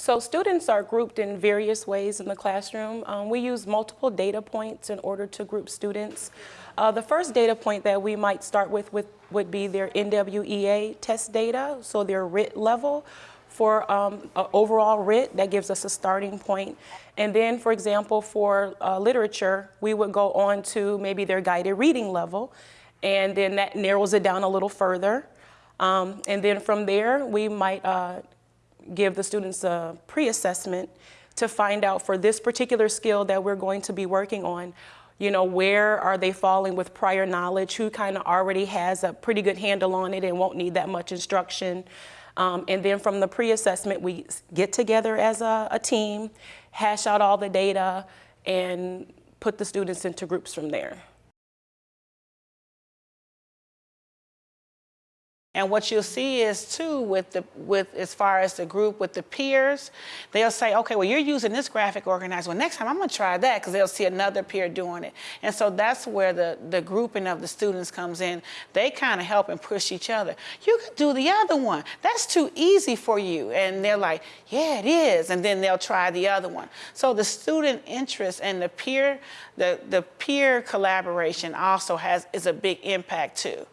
So students are grouped in various ways in the classroom. Um, we use multiple data points in order to group students. Uh, the first data point that we might start with, with would be their NWEA test data, so their RIT level for um, overall RIT, that gives us a starting point. And then, for example, for uh, literature, we would go on to maybe their guided reading level, and then that narrows it down a little further. Um, and then from there, we might uh, give the students a pre-assessment to find out for this particular skill that we're going to be working on, you know, where are they falling with prior knowledge, who kind of already has a pretty good handle on it and won't need that much instruction. Um, and then from the pre-assessment, we get together as a, a team, hash out all the data, and put the students into groups from there. And what you'll see is too with the with as far as the group with the peers, they'll say, okay, well you're using this graphic organizer. Well, next time I'm gonna try that because they'll see another peer doing it. And so that's where the the grouping of the students comes in. They kind of help and push each other. You could do the other one. That's too easy for you. And they're like, yeah, it is. And then they'll try the other one. So the student interest and the peer the the peer collaboration also has is a big impact too.